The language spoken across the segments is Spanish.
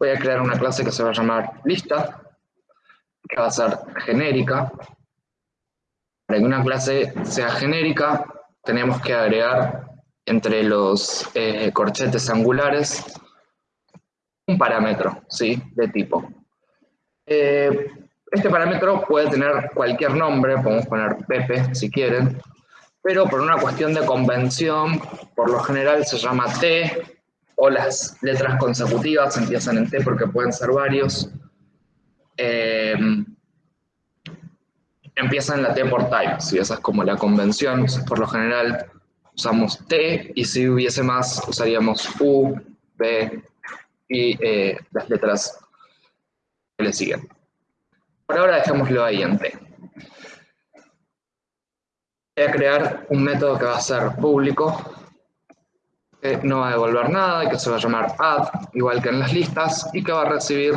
voy a crear una clase que se va a llamar lista, que va a ser genérica. Para que una clase sea genérica, tenemos que agregar entre los eh, corchetes angulares un parámetro, ¿sí? De tipo. Eh, este parámetro puede tener cualquier nombre, podemos poner Pepe si quieren, pero por una cuestión de convención, por lo general se llama T, o las letras consecutivas empiezan en T porque pueden ser varios. Eh, empiezan en la T por type, si esa es como la convención, por lo general usamos T, y si hubiese más usaríamos U, B y eh, las letras que le siguen. Por ahora dejémoslo ahí en T. Voy a crear un método que va a ser público, que no va a devolver nada, que se va a llamar add, igual que en las listas, y que va a recibir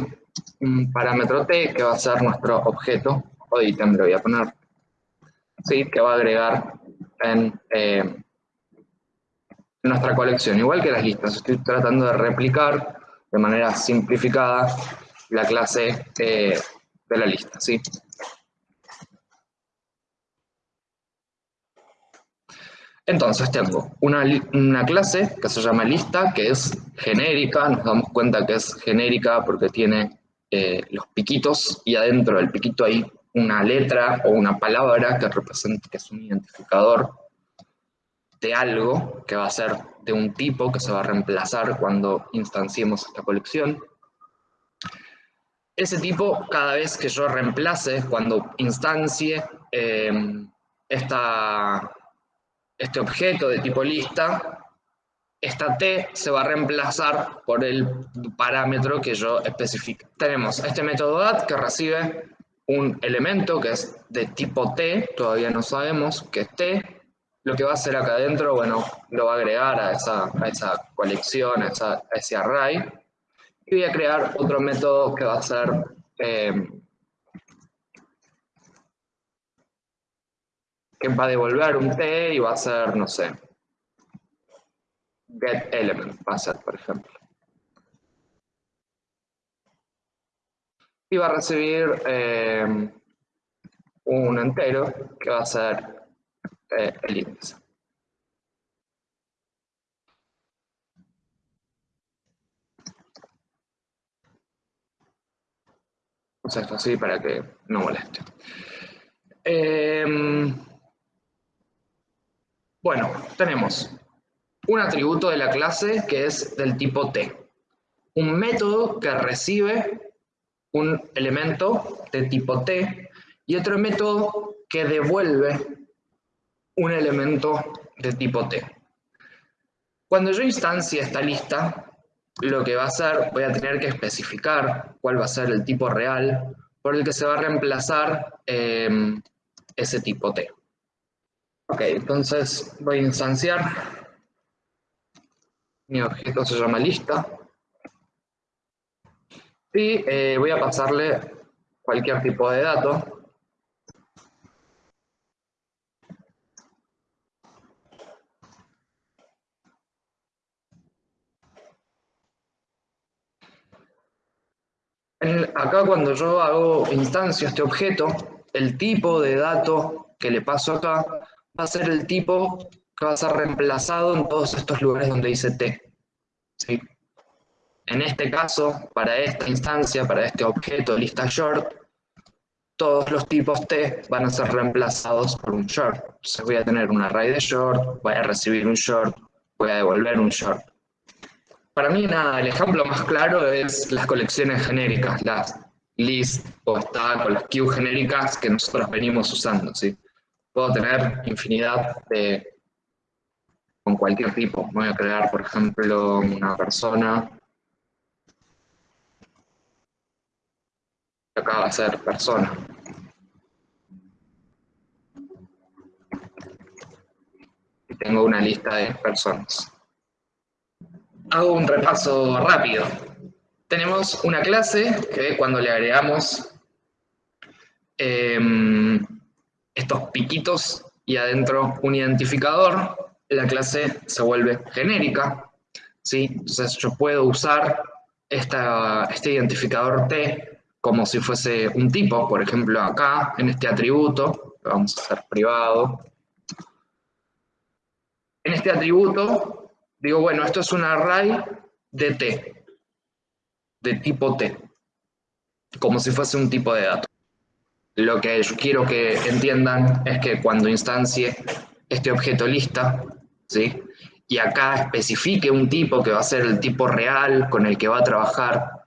un parámetro t, que va a ser nuestro objeto, o ítem, le voy a poner, ¿sí? que va a agregar en eh, nuestra colección, igual que las listas. Estoy tratando de replicar de manera simplificada la clase eh, de la lista, ¿sí? Entonces tengo una, clase que se llama lista, que es genérica, nos damos cuenta que es genérica porque tiene eh, los piquitos y adentro del piquito hay una letra o una palabra que representa que es un identificador de algo que va a ser de un tipo que se va a reemplazar cuando instanciemos esta colección. Ese tipo, cada vez que yo reemplace, cuando instancie eh, esta, este objeto de tipo lista, esta t se va a reemplazar por el parámetro que yo especifique. Tenemos este método add que recibe un elemento que es de tipo t, todavía no sabemos qué es t. Lo que va a hacer acá adentro, bueno, lo va a agregar a esa, esa colección, a, ese array. Y voy a crear otro método que va a ser eh, que va a devolver un t y va a ser, no sé, get element, va a ser, por ejemplo. Y va a recibir eh, un entero que va a ser eh, el índice. O esto así para que no moleste. Eh, bueno, tenemos un atributo de la clase que es del tipo T. Un método que recibe un elemento de tipo T y otro método que devuelve un elemento de tipo T. Cuando yo instancie esta lista, lo que va a hacer, voy a tener que especificar cuál va a ser el tipo real por el que se va a reemplazar eh, ese tipo T. Ok, entonces voy a instanciar. Mi objeto se llama lista. Y eh, voy a pasarle cualquier tipo de dato. acá cuando yo hago instancia a este objeto, el tipo de dato que le paso acá va a ser el tipo que va a ser reemplazado en todos estos lugares donde dice T. ¿sí? En este caso, para esta instancia, para este objeto lista short, todos los tipos T van a ser reemplazados por un short. Entonces voy a tener un array de short, voy a recibir un short, voy a devolver un short. Para mí, nada, el ejemplo más claro es las colecciones genéricas, las list o stack o las queue genéricas que nosotros venimos usando, ¿sí? Puedo tener infinidad de con cualquier tipo. Voy a crear, por ejemplo, una persona. Acá va a ser persona. Y tengo una lista de personas. Hago un repaso rápido. Tenemos una clase que cuando le agregamos eh, piquitos y adentro un identificador, la clase se vuelve genérica. ¿sí? Entonces yo puedo usar este identificador T como si fuese un tipo, por ejemplo acá, en este atributo, vamos a hacer privado. En este atributo, digo, bueno, esto es un array de T, de tipo T, como si fuese un tipo de dato. Lo que yo quiero que entiendan es que cuando instancie este objeto lista, ¿sí? y acá especifique un tipo que va a ser el tipo real con el que va a trabajar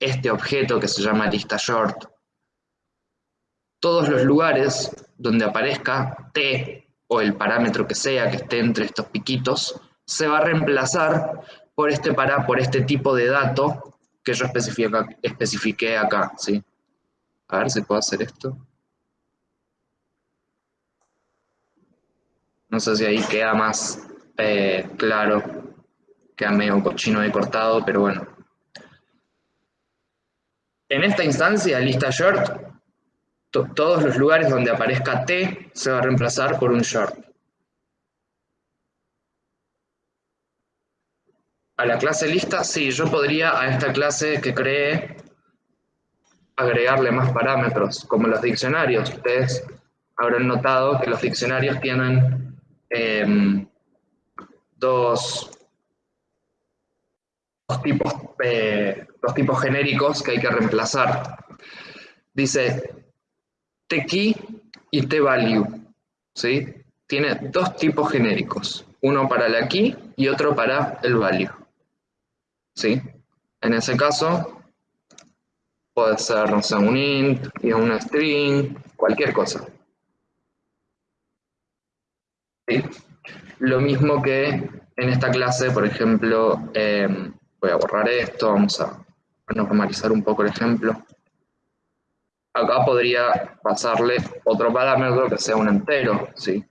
este objeto que se llama lista short, todos los lugares donde aparezca t o el parámetro que sea que esté entre estos piquitos, se va a reemplazar por este, para, por este tipo de dato que yo especifiqué acá. ¿sí? A ver si puedo hacer esto. No sé si ahí queda más eh, claro, queda medio cochino y cortado, pero bueno. En esta instancia, lista short, todos los lugares donde aparezca t se va a reemplazar por un short. A la clase lista, sí, yo podría a esta clase que cree agregarle más parámetros, como los diccionarios. Ustedes habrán notado que los diccionarios tienen em, dos, tipos, eh, dos tipos genéricos que hay que reemplazar. Dice t-key y t-value. ¿sí? Tiene dos tipos genéricos, uno para la key y otro para el value. ¿sí? En ese caso, Puede ser, un int, y una string, cualquier cosa. Lo mismo que en esta clase, por ejemplo, em, voy a borrar esto, vamos a normalizar un poco el ejemplo. Acá podría pasarle otro parámetro que sea un entero, ¿sí?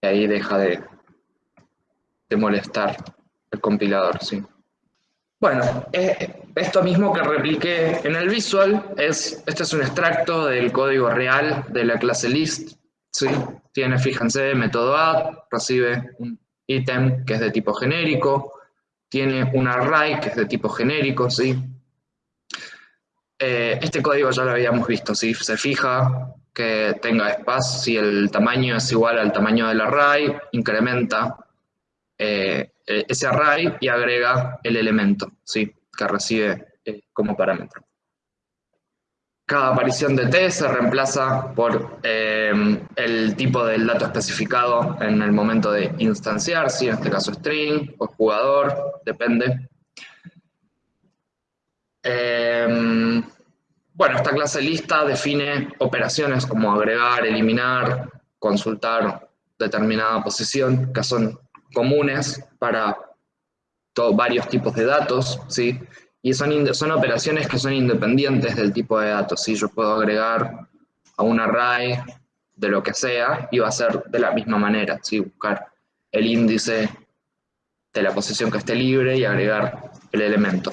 Y ahí deja de, de molestar el compilador, ¿sí? Bueno, esto mismo que repliqué en el visual, es, este es un extracto del código real de la clase list. Tiene, fíjense, método add, recibe un ítem que es de tipo genérico, tiene un array que es de tipo genérico, ¿sí? Eh, este código ya lo habíamos visto, ¿sí? Se fija que tenga espacio, si el tamaño es igual al tamaño del array, incrementa eh, eh, ese array y agrega el elemento ¿sí? que recibe eh, como parámetro. Cada aparición de t se reemplaza por el tipo del dato especificado en el momento de instanciar, ¿sí? en este caso string o jugador, depende. bueno, esta clase lista define operaciones como agregar, eliminar, consultar determinada posición, que son comunes para varios tipos de datos, ¿sí? Y son, son operaciones que son independientes del tipo de datos, ¿sí? Yo puedo agregar a un array de lo que sea y va a ser de la misma manera, ¿sí? Buscar el índice de la posición que esté libre y agregar el elemento.